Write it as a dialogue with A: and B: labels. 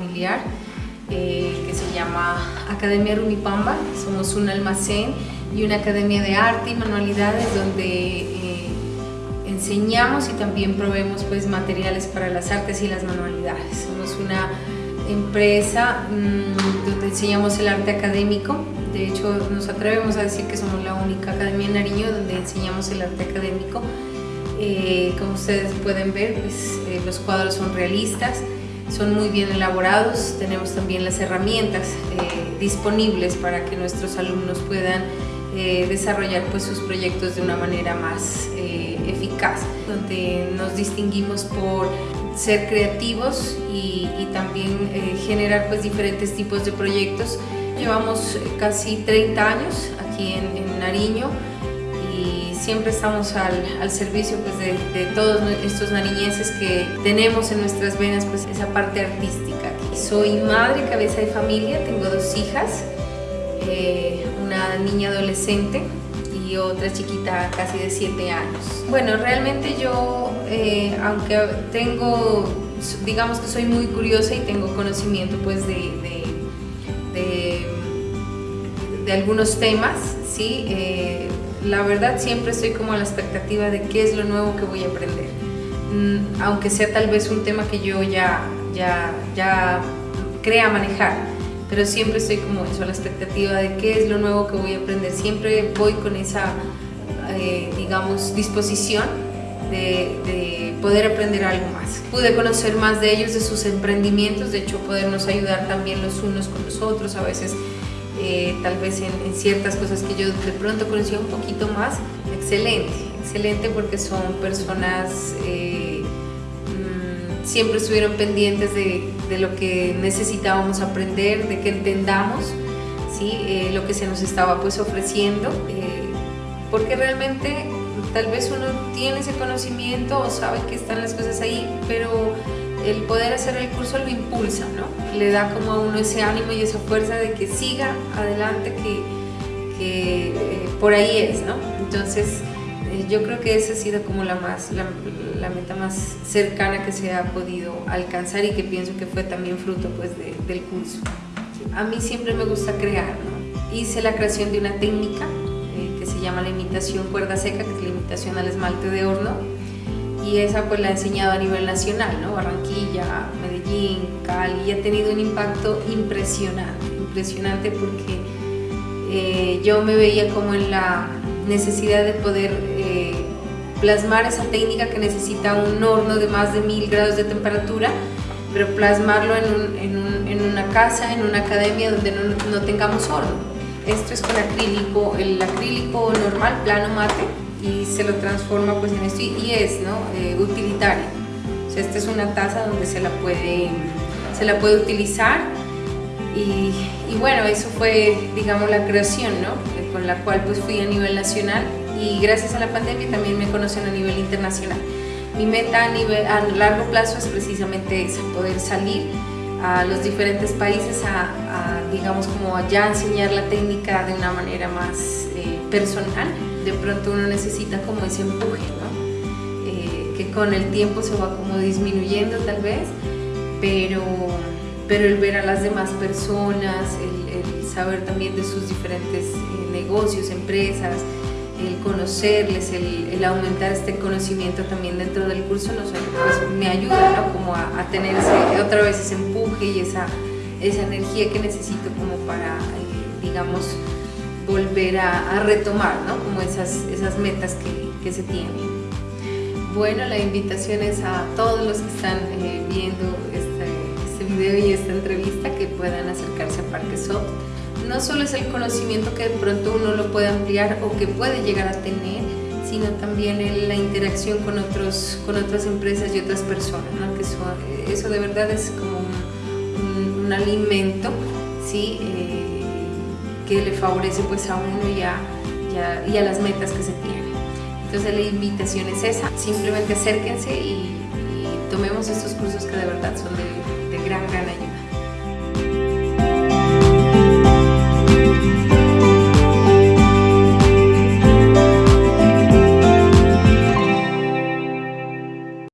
A: familiar eh, que se llama Academia Rumipamba. Somos un almacén y una academia de arte y manualidades donde eh, enseñamos y también proveemos pues, materiales para las artes y las manualidades. Somos una empresa mmm, donde enseñamos el arte académico. De hecho, nos atrevemos a decir que somos la única academia en Nariño donde enseñamos el arte académico. Eh, como ustedes pueden ver, pues, eh, los cuadros son realistas, son muy bien elaborados, tenemos también las herramientas eh, disponibles para que nuestros alumnos puedan eh, desarrollar pues, sus proyectos de una manera más eh, eficaz, donde nos distinguimos por ser creativos y, también generar pues, diferentes tipos de proyectos. Llevamos casi 30 años aquí en Nariño, siempre estamos al, al servicio pues, de, de, todos estos nariñenses que tenemos en nuestras venas pues, esa parte artística. Soy madre, cabeza de familia, tengo dos hijas, eh, una niña adolescente y otra chiquita casi de 7 años. Bueno, realmente yo, eh, aunque tengo, digamos que soy muy curiosa y tengo conocimiento pues de, de, algunos temas, ¿sí? Eh, la verdad siempre estoy como a la expectativa de qué es lo nuevo que voy a aprender. Mm, aunque sea tal vez un tema que yo ya, ya, ya crea manejar, pero siempre estoy como eso, a la expectativa de qué es lo nuevo que voy a aprender. Siempre voy con esa, eh, digamos, disposición de, de, poder aprender algo más. Pude conocer más de ellos, de sus emprendimientos, de hecho podernos ayudar también los unos con los otros, a veces eh, tal vez en, en, ciertas cosas que yo de pronto conocía un poquito más, excelente, excelente porque son personas, eh, mmm, siempre estuvieron pendientes de, de, lo que necesitábamos aprender, de que entendamos ¿sí? Eh, lo que se nos estaba pues ofreciendo, eh, porque realmente tal vez uno tiene ese conocimiento o sabe que están las cosas ahí, pero el poder hacer el curso lo impulsa, ¿no? Le da como a uno ese ánimo y esa fuerza de que siga adelante, que, eh, por ahí es, ¿no? Entonces, eh, yo creo que esa ha sido como la, más, la, meta más cercana que se ha podido alcanzar y que pienso que fue también fruto pues, de, del curso. A mí siempre me gusta crear. Hice la creación de una técnica eh, que se llama la imitación cuerda seca, que es la imitación al esmalte de horno, y esa pues la he enseñado a nivel nacional, ¿no? Barranquilla, Medellín, Cali, y ha tenido un impacto impresionante, impresionante porque eh, yo me veía como en la necesidad de poder eh, plasmar esa técnica que necesita un horno de más de mil grados de temperatura, pero plasmarlo en, un, en, un, en una casa, en una academia donde no, no tengamos horno. Esto es con acrílico, el acrílico normal, plano mate, y se lo transforma pues en esto y es ¿no? Eh, utilitario. O sea, esta es una taza donde se la puede, se la puede utilizar y, y, bueno, eso fue digamos la creación ¿no? Eh, con la cual pues fui a nivel nacional y gracias a la pandemia también me conocen a nivel internacional. Mi meta a, nivel, a largo plazo es precisamente esa, poder salir a los diferentes países a, a digamos como ya enseñar la técnica de una manera más eh, personal de pronto uno necesita como ese empuje, ¿no? Eh, que con el tiempo se va como disminuyendo tal vez, pero, pero el ver a las demás personas, el, saber también de sus diferentes eh, negocios, empresas, el conocerles, el, aumentar este conocimiento también dentro del curso pues, me ayuda ¿no? como a, a, tener otra vez ese empuje y esa, esa energía que necesito como para, eh, digamos, volver a, a retomar ¿no? como esas, esas metas que, que, se tienen. Bueno, la invitación es a todos los que están eh, viendo este, este, video y esta entrevista que puedan acercarse a Parque Soft. No solo es el conocimiento que de pronto uno lo puede ampliar o que puede llegar a tener, sino también la interacción con, otros, con otras empresas y otras personas, ¿no? que eso, eso de verdad es como un, un, un alimento, ¿sí? Eh, que le favorece pues a uno y a, y a, las metas que se tienen. Entonces la invitación es esa, simplemente acérquense y, y tomemos estos cursos que de verdad son de, de gran, gran ayuda.